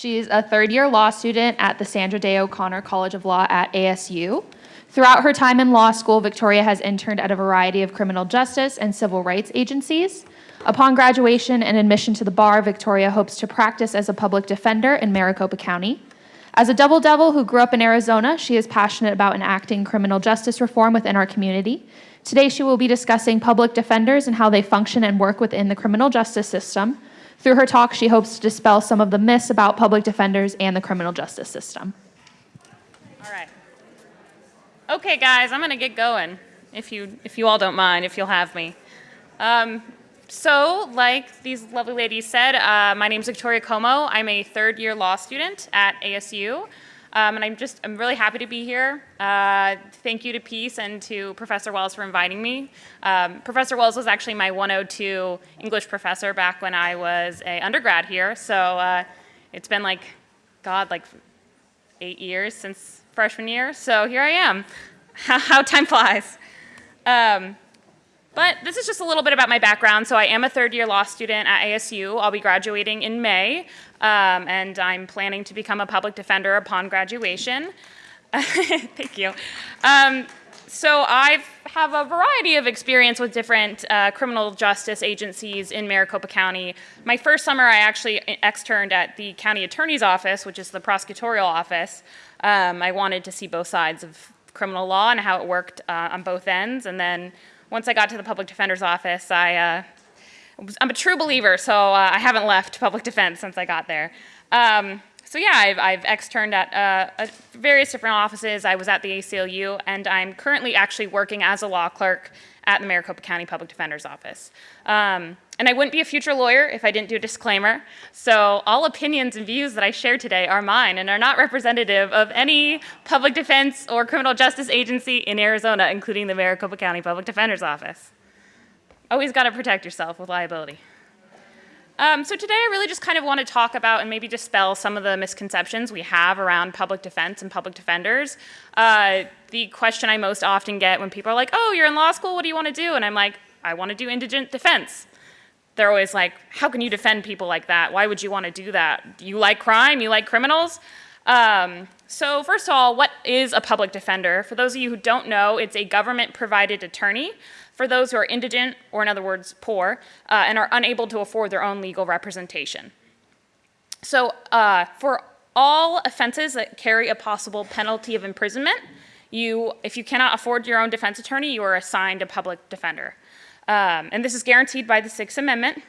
She is a third year law student at the Sandra Day O'Connor College of Law at ASU. Throughout her time in law school, Victoria has interned at a variety of criminal justice and civil rights agencies. Upon graduation and admission to the bar, Victoria hopes to practice as a public defender in Maricopa County. As a double devil who grew up in Arizona, she is passionate about enacting criminal justice reform within our community. Today, she will be discussing public defenders and how they function and work within the criminal justice system. Through her talk, she hopes to dispel some of the myths about public defenders and the criminal justice system. All right. Okay, guys, I'm going to get going, if you, if you all don't mind, if you'll have me. Um, so, like these lovely ladies said, uh, my name is Victoria Como. I'm a third year law student at ASU. Um, and I'm just, I'm really happy to be here. Uh, thank you to Peace and to Professor Wells for inviting me. Um, professor Wells was actually my 102 English professor back when I was a undergrad here. So uh, it's been like, God, like eight years since freshman year. So here I am. How, time flies. Um, but this is just a little bit about my background. So I am a third year law student at ASU. I'll be graduating in May, um, and I'm planning to become a public defender upon graduation. Thank you. Um, so I have a variety of experience with different uh, criminal justice agencies in Maricopa County. My first summer, I actually externed at the county attorney's office, which is the prosecutorial office. Um, I wanted to see both sides of criminal law and how it worked uh, on both ends, and then once I got to the public defender's office, I, uh, I'm a true believer, so uh, I haven't left public defense since I got there. Um, so yeah, I've, I've externed at uh, various different offices. I was at the ACLU, and I'm currently actually working as a law clerk at the Maricopa County Public Defender's Office. Um, and I wouldn't be a future lawyer if I didn't do a disclaimer. So all opinions and views that I share today are mine and are not representative of any public defense or criminal justice agency in Arizona, including the Maricopa County Public Defender's Office. Always got to protect yourself with liability. Um, so today I really just kind of want to talk about and maybe dispel some of the misconceptions we have around public defense and public defenders. Uh, the question I most often get when people are like, oh, you're in law school, what do you want to do? And I'm like, I want to do indigent defense. They're always like, how can you defend people like that? Why would you want to do that? You like crime? You like criminals? Um, so first of all, what is a public defender? For those of you who don't know, it's a government-provided attorney for those who are indigent, or in other words, poor, uh, and are unable to afford their own legal representation. So uh, for all offenses that carry a possible penalty of imprisonment, you, if you cannot afford your own defense attorney, you are assigned a public defender. Um, and this is guaranteed by the Sixth Amendment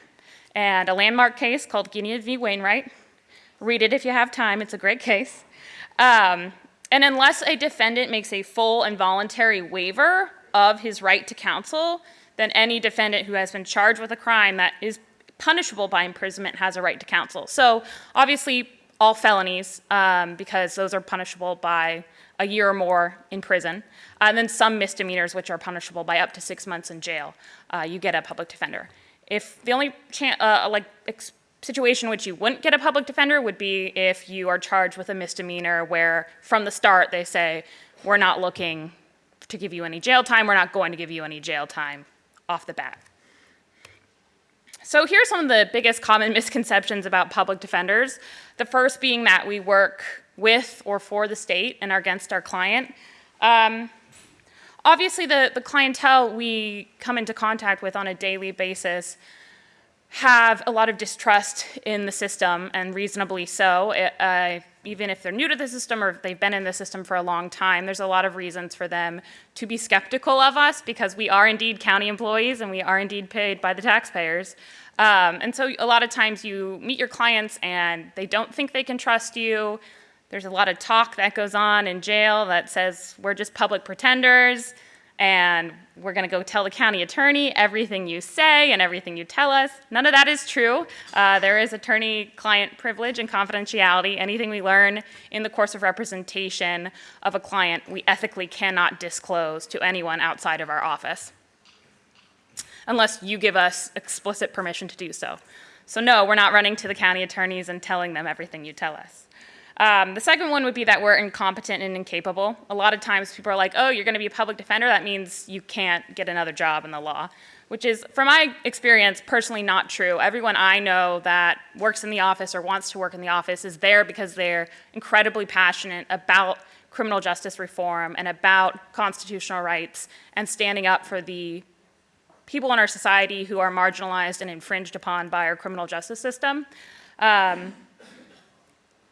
and a landmark case called Gideon v. Wainwright. Read it if you have time, it's a great case. Um, and unless a defendant makes a full and voluntary waiver of his right to counsel, then any defendant who has been charged with a crime that is punishable by imprisonment has a right to counsel. So obviously all felonies, um, because those are punishable by a year or more in prison, uh, and then some misdemeanors which are punishable by up to six months in jail, uh, you get a public defender. If the only uh, like situation in which you wouldn't get a public defender would be if you are charged with a misdemeanor where from the start they say, we're not looking to give you any jail time. We're not going to give you any jail time off the bat. So here are some of the biggest common misconceptions about public defenders. The first being that we work with or for the state and are against our client. Um, obviously, the, the clientele we come into contact with on a daily basis have a lot of distrust in the system, and reasonably so. Uh, even if they're new to the system or if they've been in the system for a long time, there's a lot of reasons for them to be skeptical of us because we are indeed county employees and we are indeed paid by the taxpayers. Um, and so a lot of times you meet your clients and they don't think they can trust you. There's a lot of talk that goes on in jail that says we're just public pretenders and we're going to go tell the county attorney everything you say and everything you tell us. None of that is true. Uh, there is attorney-client privilege and confidentiality. Anything we learn in the course of representation of a client, we ethically cannot disclose to anyone outside of our office unless you give us explicit permission to do so. So no, we're not running to the county attorneys and telling them everything you tell us. Um, the second one would be that we're incompetent and incapable. A lot of times people are like, oh, you're going to be a public defender, that means you can't get another job in the law, which is, from my experience, personally not true. Everyone I know that works in the office or wants to work in the office is there because they're incredibly passionate about criminal justice reform and about constitutional rights and standing up for the people in our society who are marginalized and infringed upon by our criminal justice system. Um,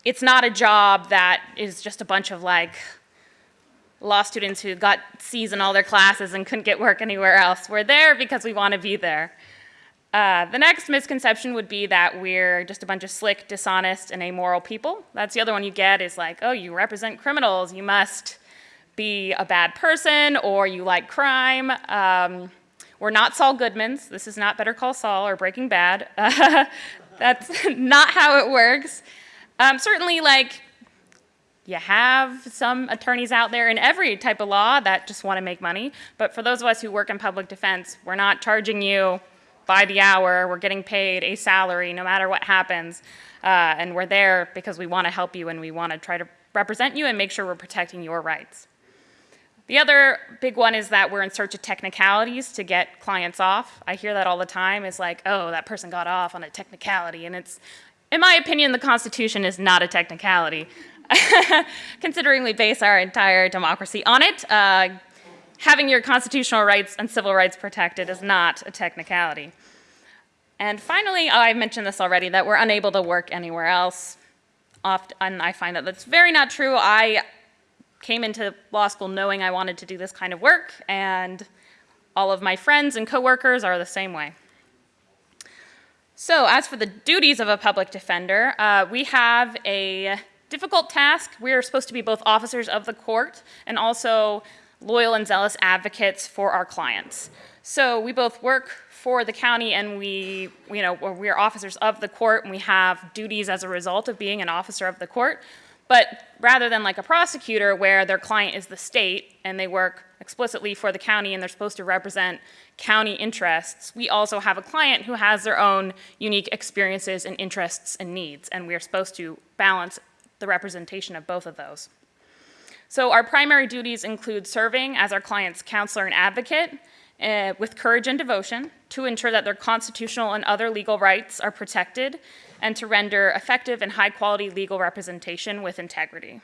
it's not a job that is just a bunch of like law students who got C's in all their classes and couldn't get work anywhere else. We're there because we want to be there. Uh, the next misconception would be that we're just a bunch of slick, dishonest, and amoral people. That's the other one you get is like, oh, you represent criminals. You must be a bad person or you like crime. Um, we're not Saul Goodmans. This is not Better Call Saul or Breaking Bad. that's not how it works. Um, certainly, like, you have some attorneys out there in every type of law that just want to make money. But for those of us who work in public defense, we're not charging you by the hour. We're getting paid a salary no matter what happens. Uh, and we're there because we want to help you and we want to try to represent you and make sure we're protecting your rights. The other big one is that we're in search of technicalities to get clients off. I hear that all the time. It's like, oh, that person got off on a technicality. And it's, in my opinion, the Constitution is not a technicality. Considering we base our entire democracy on it, uh, having your constitutional rights and civil rights protected is not a technicality. And finally, oh, I've mentioned this already, that we're unable to work anywhere else. Often I find that that's very not true. I came into law school knowing I wanted to do this kind of work, and all of my friends and coworkers are the same way. So as for the duties of a public defender, uh, we have a difficult task. We are supposed to be both officers of the court and also loyal and zealous advocates for our clients. So we both work for the county and we, you know, we are officers of the court and we have duties as a result of being an officer of the court. But rather than like a prosecutor where their client is the state and they work explicitly for the county and they're supposed to represent county interests, we also have a client who has their own unique experiences and interests and needs, and we're supposed to balance the representation of both of those. So our primary duties include serving as our client's counselor and advocate uh, with courage and devotion to ensure that their constitutional and other legal rights are protected and to render effective and high quality legal representation with integrity.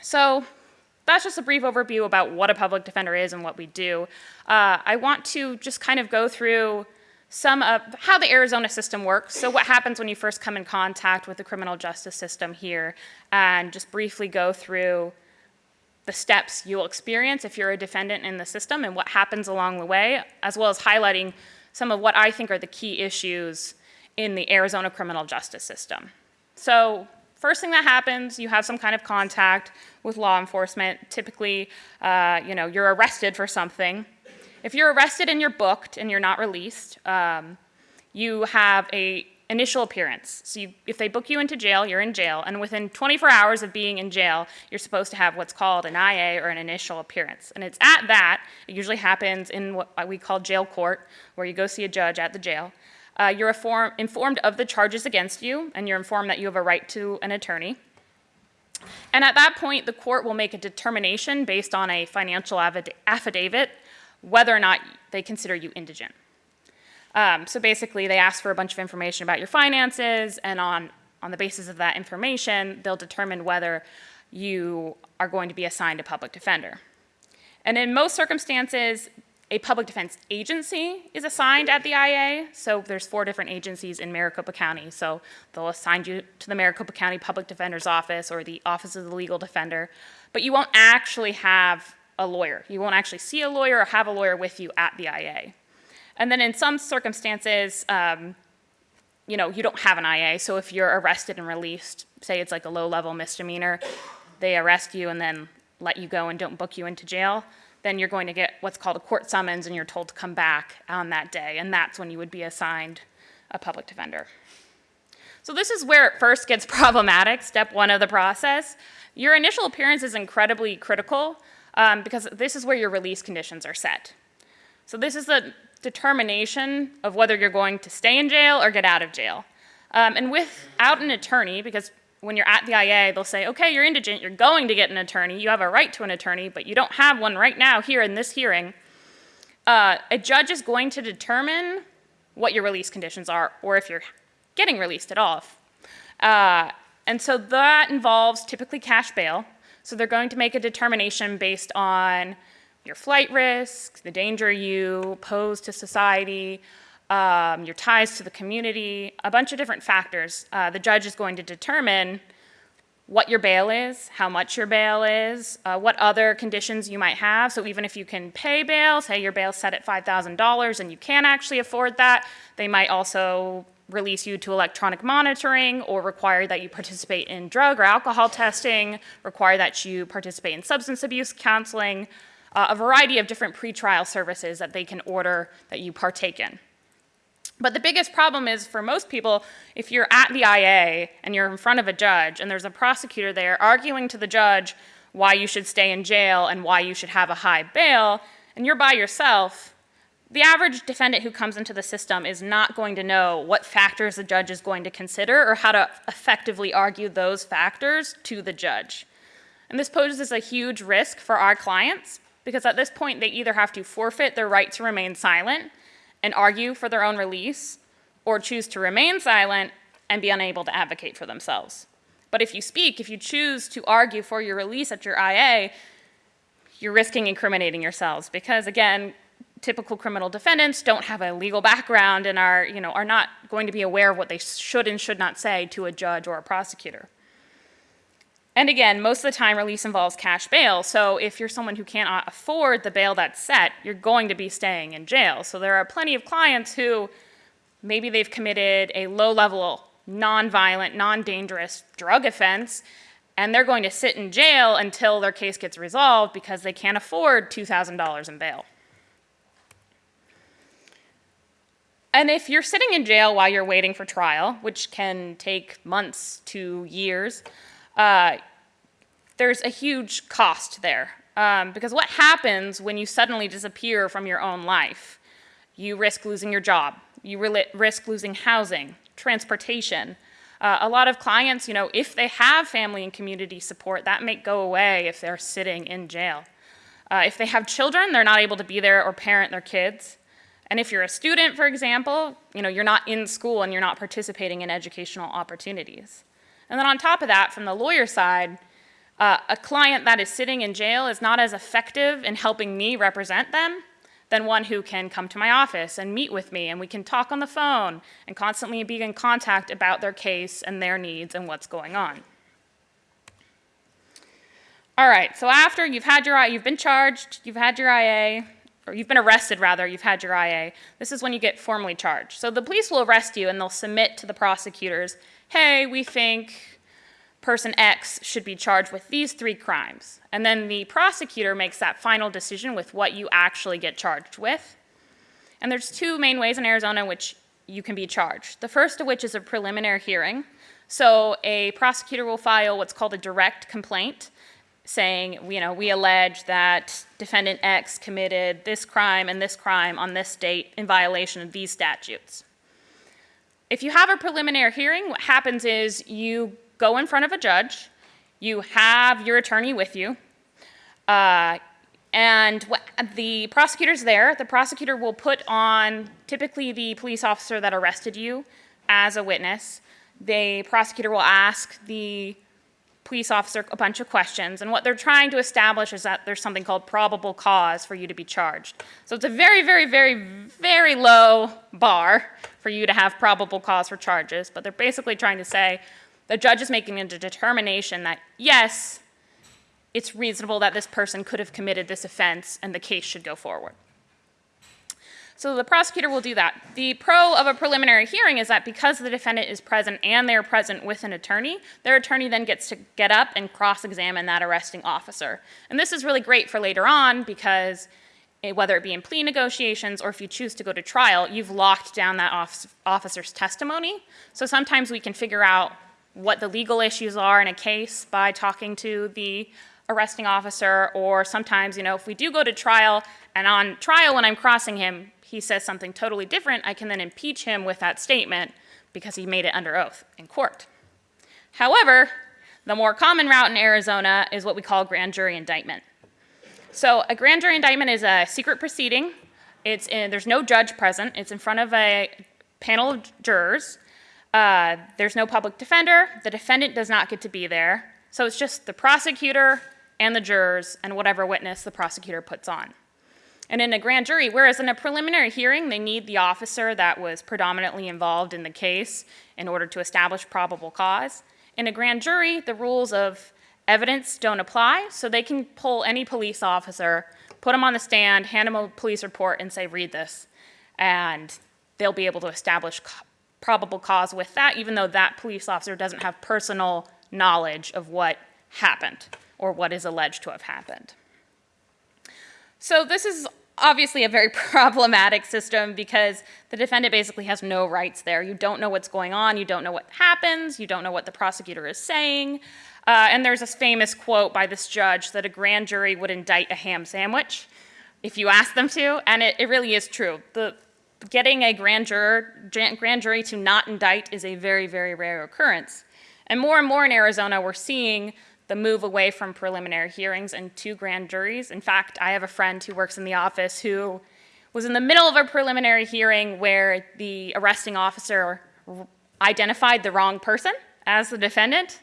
So that's just a brief overview about what a public defender is and what we do. Uh, I want to just kind of go through some of how the Arizona system works. So what happens when you first come in contact with the criminal justice system here and just briefly go through the steps you'll experience if you're a defendant in the system and what happens along the way, as well as highlighting some of what I think are the key issues in the Arizona criminal justice system. So first thing that happens, you have some kind of contact with law enforcement. Typically, uh, you know, you're arrested for something. If you're arrested and you're booked and you're not released, um, you have a initial appearance. So you, if they book you into jail, you're in jail, and within 24 hours of being in jail, you're supposed to have what's called an IA or an initial appearance. And it's at that, it usually happens in what we call jail court, where you go see a judge at the jail. Uh, you're inform, informed of the charges against you, and you're informed that you have a right to an attorney. And at that point, the court will make a determination based on a financial affidavit whether or not they consider you indigent. Um, so basically, they ask for a bunch of information about your finances, and on, on the basis of that information, they'll determine whether you are going to be assigned a public defender. And in most circumstances, a public defense agency is assigned at the IA. So there's four different agencies in Maricopa County. So they'll assign you to the Maricopa County Public Defender's Office or the Office of the Legal Defender. But you won't actually have a lawyer. You won't actually see a lawyer or have a lawyer with you at the IA. And then in some circumstances, um, you know, you don't have an IA. So if you're arrested and released, say it's like a low-level misdemeanor, they arrest you and then let you go and don't book you into jail, then you're going to get what's called a court summons and you're told to come back on that day. And that's when you would be assigned a public defender. So this is where it first gets problematic, step one of the process. Your initial appearance is incredibly critical um, because this is where your release conditions are set. So this is the determination of whether you're going to stay in jail or get out of jail. Um, and without an attorney, because when you're at the IA, they'll say, okay, you're indigent, you're going to get an attorney, you have a right to an attorney, but you don't have one right now here in this hearing. uh, a judge is going to determine what your release conditions are, or if you're getting released at all. Uh, and so that involves typically cash bail. So they're going to make a determination based on your flight risk, the danger you pose to society, um, your ties to the community, a bunch of different factors. Uh, the judge is going to determine what your bail is, how much your bail is, uh, what other conditions you might have. So even if you can pay bail, say your bail's set at $5,000 and you can't actually afford that, they might also release you to electronic monitoring or require that you participate in drug or alcohol testing, require that you participate in substance abuse counseling, uh, a variety of different pretrial services that they can order that you partake in. But the biggest problem is for most people, if you're at the IA and you're in front of a judge and there's a prosecutor there arguing to the judge why you should stay in jail and why you should have a high bail, and you're by yourself, the average defendant who comes into the system is not going to know what factors the judge is going to consider or how to effectively argue those factors to the judge. And this poses a huge risk for our clients because at this point they either have to forfeit their right to remain silent and argue for their own release, or choose to remain silent and be unable to advocate for themselves. But if you speak, if you choose to argue for your release at your IA, you're risking incriminating yourselves because, again, typical criminal defendants don't have a legal background and are, you know, are not going to be aware of what they should and should not say to a judge or a prosecutor. And again, most of the time release involves cash bail. So if you're someone who cannot afford the bail that's set, you're going to be staying in jail. So there are plenty of clients who maybe they've committed a low level, non-violent, non-dangerous drug offense, and they're going to sit in jail until their case gets resolved because they can't afford $2,000 in bail. And if you're sitting in jail while you're waiting for trial, which can take months to years, uh, there's a huge cost there. Um, because what happens when you suddenly disappear from your own life? You risk losing your job. You risk losing housing, transportation. Uh, a lot of clients, you know, if they have family and community support, that may go away if they're sitting in jail. Uh, if they have children, they're not able to be there or parent their kids. And if you're a student, for example, you know, you're not in school and you're not participating in educational opportunities. And then on top of that, from the lawyer side, uh, a client that is sitting in jail is not as effective in helping me represent them than one who can come to my office and meet with me and we can talk on the phone and constantly be in contact about their case and their needs and what's going on. All right, so after you've had your, you've been charged, you've had your IA, or you've been arrested rather, you've had your IA, this is when you get formally charged. So the police will arrest you and they'll submit to the prosecutors, hey, we think person X should be charged with these three crimes. And then the prosecutor makes that final decision with what you actually get charged with. And there's two main ways in Arizona in which you can be charged. The first of which is a preliminary hearing. So a prosecutor will file what's called a direct complaint saying, you know, we allege that defendant X committed this crime and this crime on this date in violation of these statutes. If you have a preliminary hearing, what happens is you go in front of a judge, you have your attorney with you, uh, and the prosecutor's there. The prosecutor will put on typically the police officer that arrested you as a witness. The prosecutor will ask the police officer a bunch of questions, and what they're trying to establish is that there's something called probable cause for you to be charged. So it's a very, very, very, very low bar for you to have probable cause for charges, but they're basically trying to say the judge is making a determination that, yes, it's reasonable that this person could have committed this offense and the case should go forward. So the prosecutor will do that. The pro of a preliminary hearing is that because the defendant is present and they're present with an attorney, their attorney then gets to get up and cross-examine that arresting officer. And this is really great for later on because whether it be in plea negotiations or if you choose to go to trial, you've locked down that officer's testimony. So sometimes we can figure out what the legal issues are in a case by talking to the arresting officer, or sometimes, you know, if we do go to trial and on trial when I'm crossing him, he says something totally different, I can then impeach him with that statement because he made it under oath in court. However, the more common route in Arizona is what we call grand jury indictment. So a grand jury indictment is a secret proceeding It's in, there's no judge present. It's in front of a panel of jurors. Uh, there's no public defender. The defendant does not get to be there. So it's just the prosecutor and the jurors and whatever witness the prosecutor puts on. And in a grand jury, whereas in a preliminary hearing, they need the officer that was predominantly involved in the case in order to establish probable cause. In a grand jury, the rules of evidence don't apply, so they can pull any police officer, put him on the stand, hand him a police report, and say, read this. And they'll be able to establish probable cause with that, even though that police officer doesn't have personal knowledge of what happened or what is alleged to have happened. So this is obviously a very problematic system because the defendant basically has no rights there. You don't know what's going on, you don't know what happens, you don't know what the prosecutor is saying. Uh, and there's this famous quote by this judge that a grand jury would indict a ham sandwich if you ask them to, and it, it really is true. The, getting a grand, juror, grand jury to not indict is a very, very rare occurrence. And more and more in Arizona, we're seeing the move away from preliminary hearings and to grand juries. In fact, I have a friend who works in the office who was in the middle of a preliminary hearing where the arresting officer identified the wrong person as the defendant,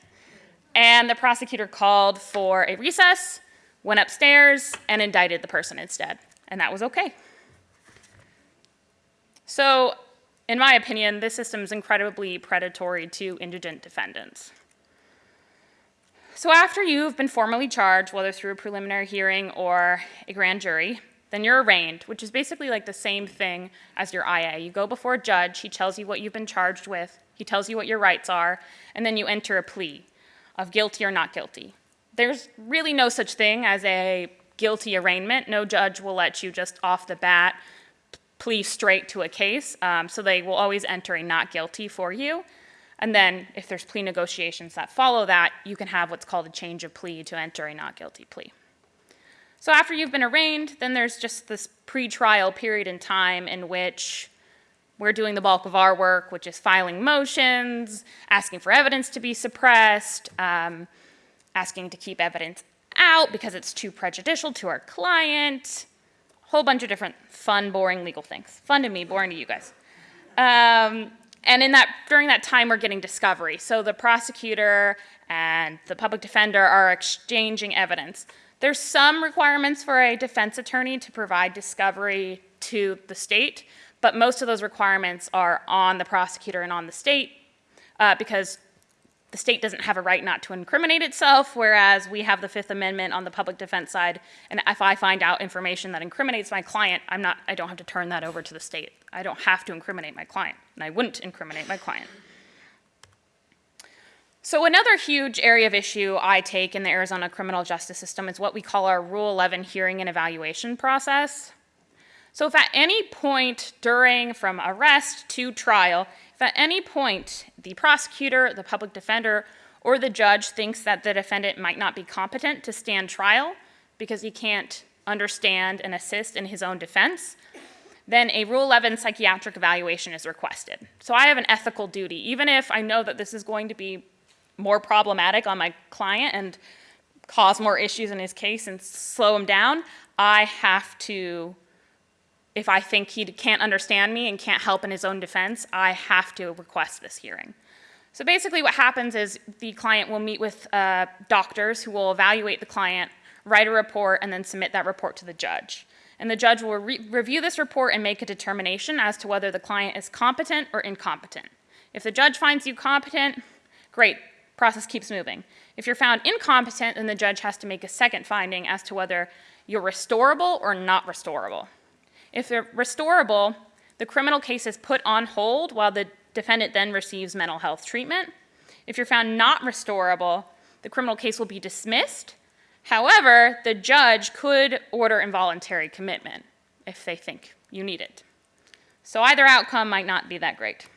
and the prosecutor called for a recess, went upstairs, and indicted the person instead. And that was okay. So, in my opinion, this system is incredibly predatory to indigent defendants. So after you've been formally charged, whether through a preliminary hearing or a grand jury, then you're arraigned, which is basically like the same thing as your IA. You go before a judge, he tells you what you've been charged with, he tells you what your rights are, and then you enter a plea of guilty or not guilty. There's really no such thing as a guilty arraignment. No judge will let you just off the bat plea straight to a case, um, so they will always enter a not guilty for you. And then if there's plea negotiations that follow that, you can have what's called a change of plea to enter a not guilty plea. So after you've been arraigned, then there's just this pre-trial period in time in which we're doing the bulk of our work, which is filing motions, asking for evidence to be suppressed, um, asking to keep evidence out because it's too prejudicial to our client, a whole bunch of different fun, boring legal things. Fun to me, boring to you guys. Um, and in that, during that time, we're getting discovery. So the prosecutor and the public defender are exchanging evidence. There's some requirements for a defense attorney to provide discovery to the state, but most of those requirements are on the prosecutor and on the state uh, because the state doesn't have a right not to incriminate itself, whereas we have the Fifth Amendment on the public defense side. And if I find out information that incriminates my client, I'm not, I don't have to turn that over to the state. I don't have to incriminate my client, and I wouldn't incriminate my client. So another huge area of issue I take in the Arizona criminal justice system is what we call our Rule 11 hearing and evaluation process. So if at any point during from arrest to trial, at any point the prosecutor, the public defender, or the judge thinks that the defendant might not be competent to stand trial because he can't understand and assist in his own defense, then a Rule 11 psychiatric evaluation is requested. So I have an ethical duty, even if I know that this is going to be more problematic on my client and cause more issues in his case and slow him down, I have to if I think he can't understand me and can't help in his own defense, I have to request this hearing. So basically what happens is the client will meet with uh, doctors who will evaluate the client, write a report, and then submit that report to the judge. And the judge will re review this report and make a determination as to whether the client is competent or incompetent. If the judge finds you competent, great, process keeps moving. If you're found incompetent, then the judge has to make a second finding as to whether you're restorable or not restorable. If they're restorable, the criminal case is put on hold while the defendant then receives mental health treatment. If you're found not restorable, the criminal case will be dismissed. However, the judge could order involuntary commitment if they think you need it. So either outcome might not be that great.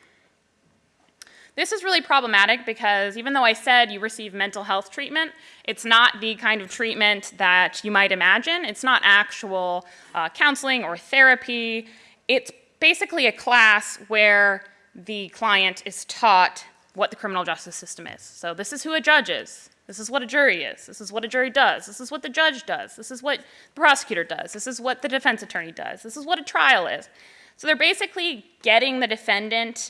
This is really problematic because even though I said you receive mental health treatment, it's not the kind of treatment that you might imagine. It's not actual uh, counseling or therapy. It's basically a class where the client is taught what the criminal justice system is. So this is who a judge is. This is what a jury is. This is what a jury does. This is what the judge does. This is what the prosecutor does. This is what the defense attorney does. This is what a trial is. So they're basically getting the defendant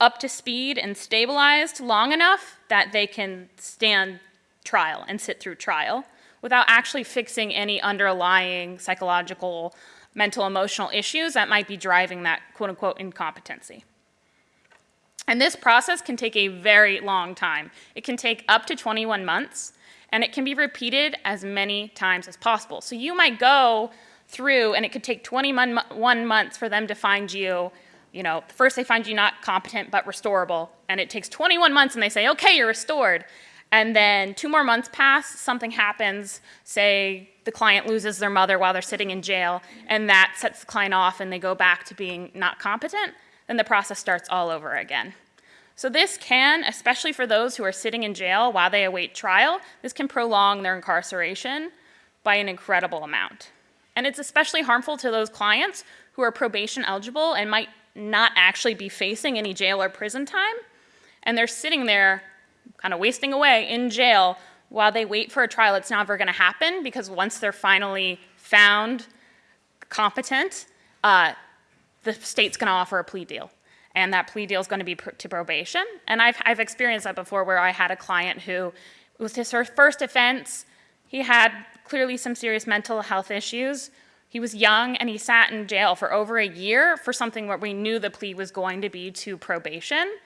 up to speed and stabilized long enough that they can stand trial and sit through trial without actually fixing any underlying psychological, mental, emotional issues that might be driving that quote unquote incompetency. And this process can take a very long time. It can take up to 21 months, and it can be repeated as many times as possible. So you might go through, and it could take 21 months for them to find you, you know, first they find you not competent but restorable, and it takes 21 months and they say, okay, you're restored. And then two more months pass, something happens, say the client loses their mother while they're sitting in jail, and that sets the client off and they go back to being not competent then the process starts all over again. So this can, especially for those who are sitting in jail while they await trial, this can prolong their incarceration by an incredible amount. And it's especially harmful to those clients who are probation eligible and might not actually be facing any jail or prison time. And they're sitting there kind of wasting away in jail while they wait for a trial that's never going to happen because once they're finally found competent, uh, the state's going to offer a plea deal. And that plea deal is going to be pr to probation. And I've, I've experienced that before where I had a client who was his first offense. He had clearly some serious mental health issues. He was young and he sat in jail for over a year for something where we knew the plea was going to be to probation.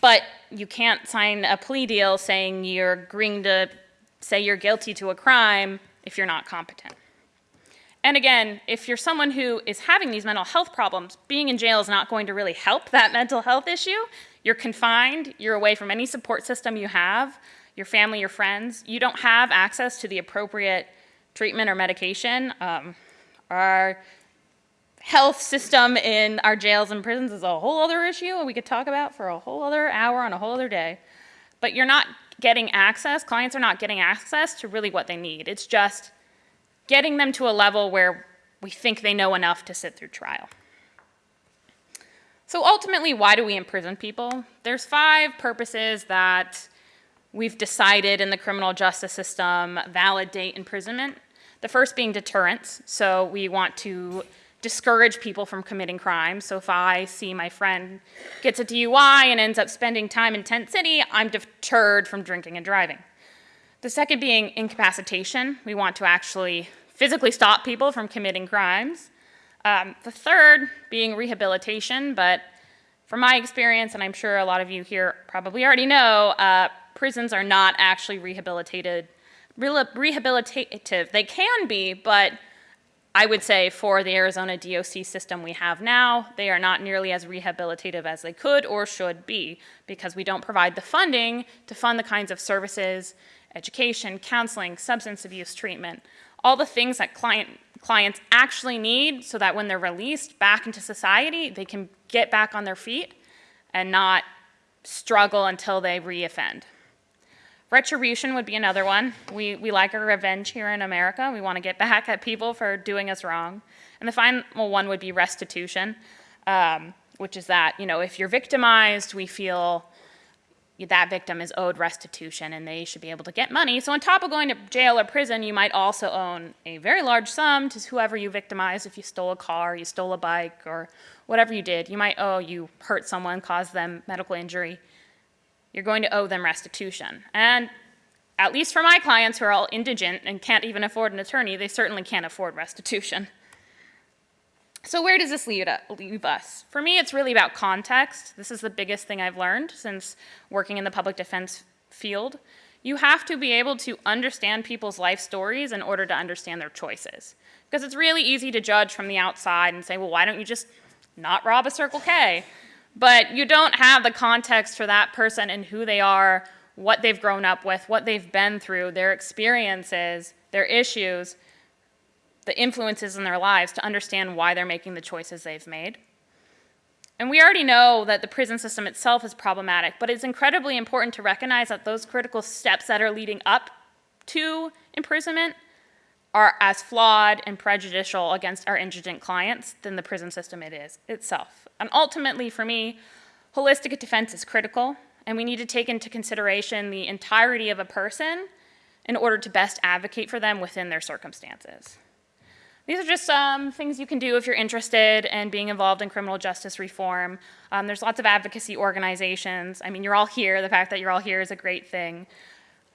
But you can't sign a plea deal saying you're agreeing to say you're guilty to a crime if you're not competent. And again, if you're someone who is having these mental health problems, being in jail is not going to really help that mental health issue. You're confined, you're away from any support system you have, your family, your friends. You don't have access to the appropriate treatment or medication. Um, our health system in our jails and prisons is a whole other issue and we could talk about for a whole other hour on a whole other day. But you're not getting access, clients are not getting access to really what they need. It's just getting them to a level where we think they know enough to sit through trial. So ultimately, why do we imprison people? There's five purposes that we've decided in the criminal justice system validate imprisonment. The first being deterrence. So we want to discourage people from committing crimes. So if I see my friend gets a DUI and ends up spending time in Tent City, I'm deterred from drinking and driving. The second being incapacitation. We want to actually physically stop people from committing crimes. Um, the third being rehabilitation, but from my experience, and I'm sure a lot of you here probably already know, uh, prisons are not actually rehabilitated, rehabilitative. They can be, but I would say for the Arizona DOC system we have now, they are not nearly as rehabilitative as they could or should be because we don't provide the funding to fund the kinds of services, education, counseling, substance abuse treatment, all the things that client, clients actually need so that when they're released back into society, they can get back on their feet and not struggle until they reoffend. Retribution would be another one. We, we like our revenge here in America. We want to get back at people for doing us wrong. And the final one would be restitution, um, which is that, you know, if you're victimized, we feel that victim is owed restitution and they should be able to get money. So on top of going to jail or prison, you might also own a very large sum to whoever you victimized. If you stole a car, you stole a bike, or whatever you did, you might owe, you hurt someone, caused them medical injury. You're going to owe them restitution. And at least for my clients who are all indigent and can't even afford an attorney, they certainly can't afford restitution. So where does this leave, uh, leave, us? For me, it's really about context. This is the biggest thing I've learned since working in the public defense field. You have to be able to understand people's life stories in order to understand their choices. Because it's really easy to judge from the outside and say, well, why don't you just not rob a Circle K? But you don't have the context for that person and who they are, what they've grown up with, what they've been through, their experiences, their issues, the influences in their lives to understand why they're making the choices they've made. And we already know that the prison system itself is problematic, but it's incredibly important to recognize that those critical steps that are leading up to imprisonment are as flawed and prejudicial against our indigent clients than the prison system it is itself. And ultimately, for me, Holistic defense is critical, and we need to take into consideration the entirety of a person in order to best advocate for them within their circumstances. These are just some things you can do if you're interested in being involved in criminal justice reform. Um, there's lots of advocacy organizations. I mean, you're all here. The fact that you're all here is a great thing.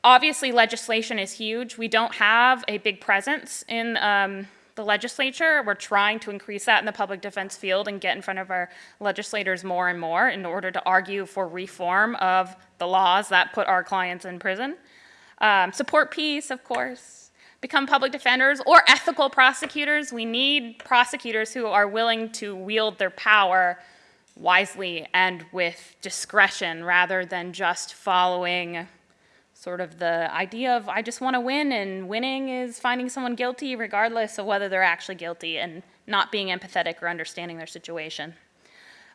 Obviously, legislation is huge. We don't have a big presence in um, the legislature. We're trying to increase that in the public defense field and get in front of our legislators more and more in order to argue for reform of the laws that put our clients in prison. Um, support peace, of course become public defenders or ethical prosecutors. We need prosecutors who are willing to wield their power wisely and with discretion rather than just following sort of the idea of I just want to win and winning is finding someone guilty regardless of whether they're actually guilty and not being empathetic or understanding their situation.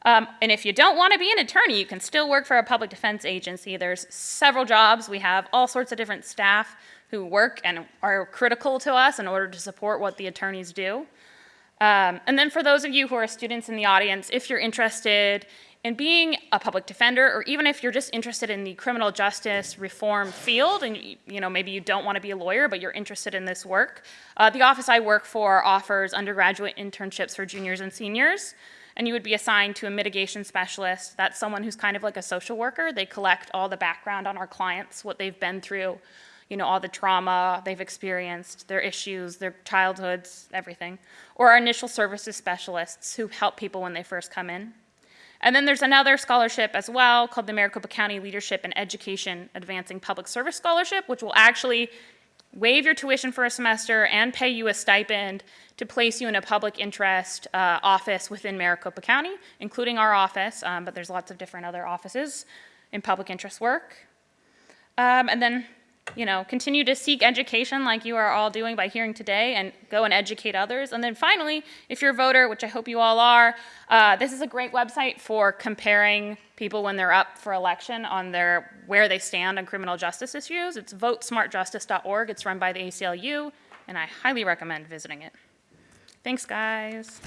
Um, and if you don't want to be an attorney, you can still work for a public defense agency. There's several jobs. We have all sorts of different staff who work and are critical to us in order to support what the attorneys do. Um, and then for those of you who are students in the audience, if you're interested in being a public defender, or even if you're just interested in the criminal justice reform field, and you know maybe you don't want to be a lawyer, but you're interested in this work, uh, the office I work for offers undergraduate internships for juniors and seniors and you would be assigned to a mitigation specialist. That's someone who's kind of like a social worker. They collect all the background on our clients, what they've been through, you know, all the trauma they've experienced, their issues, their childhoods, everything. Or our initial services specialists who help people when they first come in. And then there's another scholarship as well called the Maricopa County Leadership and Education Advancing Public Service Scholarship, which will actually waive your tuition for a semester and pay you a stipend to place you in a public interest uh, office within Maricopa County, including our office, um, but there's lots of different other offices in public interest work. Um, and then you know, continue to seek education like you are all doing by hearing today and go and educate others. And then finally, if you're a voter, which I hope you all are, uh, this is a great website for comparing people when they're up for election on their where they stand on criminal justice issues. It's votesmartjustice.org. It's run by the ACLU, and I highly recommend visiting it. Thanks, guys.